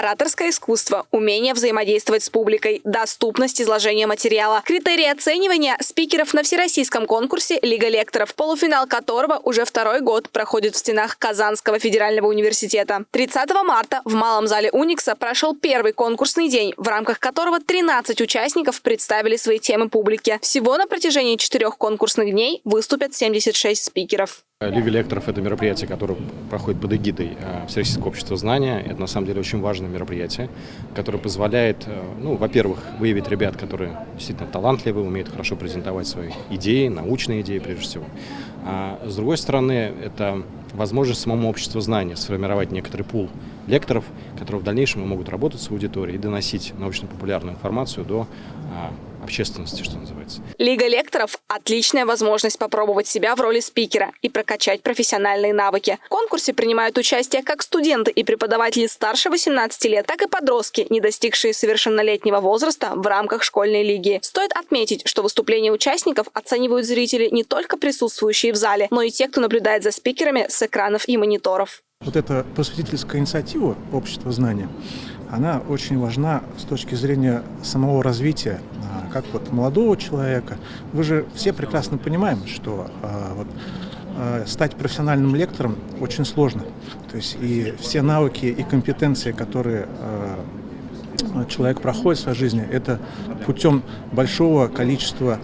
ораторское искусство, умение взаимодействовать с публикой, доступность изложения материала. Критерии оценивания спикеров на всероссийском конкурсе «Лига лекторов», полуфинал которого уже второй год проходит в стенах Казанского федерального университета. 30 марта в Малом зале Уникса прошел первый конкурсный день, в рамках которого 13 участников представили свои темы публике. Всего на протяжении четырех конкурсных дней выступят 76 спикеров. Лига лекторов – это мероприятие, которое проходит под эгидой э, Всероссийского общества знания. Это, на самом деле, очень важное мероприятие, которое позволяет, э, ну, во-первых, выявить ребят, которые действительно талантливы, умеют хорошо презентовать свои идеи, научные идеи, прежде всего. А с другой стороны, это возможность самому обществу знания сформировать некоторый пул лекторов, которые в дальнейшем могут работать с аудиторией и доносить научно-популярную информацию до а, общественности, что называется. Лига лекторов – отличная возможность попробовать себя в роли спикера и прокачать профессиональные навыки. В конкурсе принимают участие как студенты и преподаватели старше 18 лет, так и подростки, не достигшие совершеннолетнего возраста в рамках школьной лиги. Стоит отметить, что выступления участников оценивают зрители не только присутствующие в зале, но и те, кто наблюдает за спикерами с экранов и мониторов. Вот эта просветительская инициатива общества знания, она очень важна с точки зрения самого развития как вот молодого человека, вы же все прекрасно понимаем, что а, вот, а, стать профессиональным лектором очень сложно. То есть и все навыки и компетенции, которые а, человек проходит в своей жизни, это путем большого количества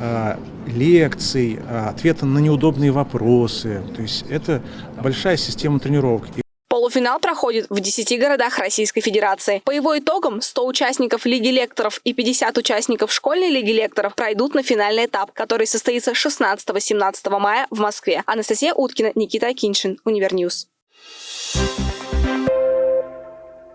а, лекций, а, ответа на неудобные вопросы. То есть это большая система тренировок. Полуфинал проходит в 10 городах Российской Федерации. По его итогам 100 участников Лиги лекторов и 50 участников школьной Лиги лекторов пройдут на финальный этап, который состоится 16-17 мая в Москве. Анастасия Уткина, Никита Акиншин, UniverNews. Thank you